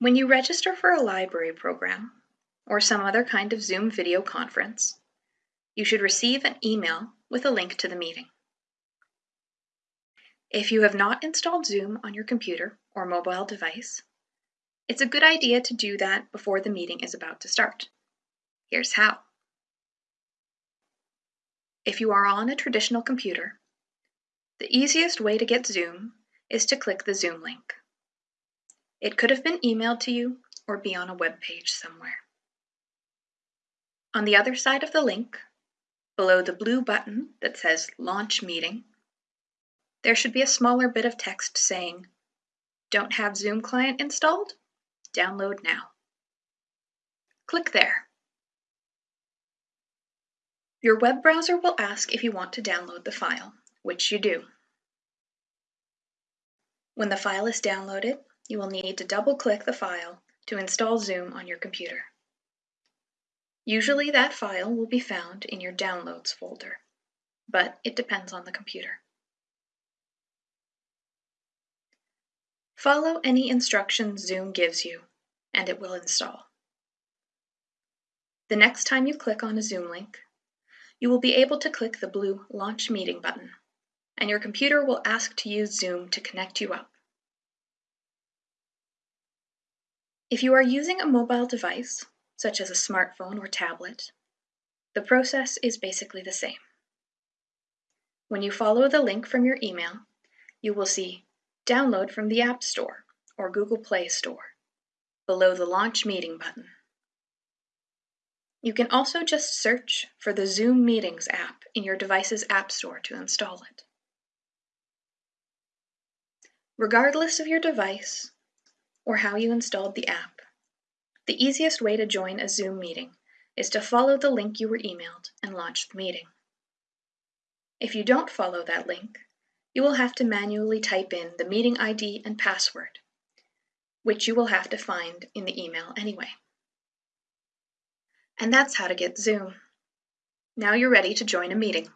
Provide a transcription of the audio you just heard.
When you register for a library program or some other kind of Zoom video conference, you should receive an email with a link to the meeting. If you have not installed Zoom on your computer or mobile device, it's a good idea to do that before the meeting is about to start. Here's how. If you are on a traditional computer, the easiest way to get Zoom is to click the Zoom link. It could have been emailed to you or be on a web page somewhere. On the other side of the link, below the blue button that says Launch Meeting, there should be a smaller bit of text saying, Don't have Zoom client installed? Download now. Click there. Your web browser will ask if you want to download the file, which you do. When the file is downloaded, you will need to double-click the file to install Zoom on your computer. Usually that file will be found in your Downloads folder, but it depends on the computer. Follow any instructions Zoom gives you, and it will install. The next time you click on a Zoom link, you will be able to click the blue Launch Meeting button, and your computer will ask to use Zoom to connect you up. If you are using a mobile device, such as a smartphone or tablet, the process is basically the same. When you follow the link from your email, you will see Download from the App Store or Google Play Store below the Launch Meeting button. You can also just search for the Zoom Meetings app in your device's App Store to install it. Regardless of your device, or how you installed the app. The easiest way to join a Zoom meeting is to follow the link you were emailed and launch the meeting. If you don't follow that link, you will have to manually type in the meeting ID and password, which you will have to find in the email anyway. And that's how to get Zoom. Now you're ready to join a meeting.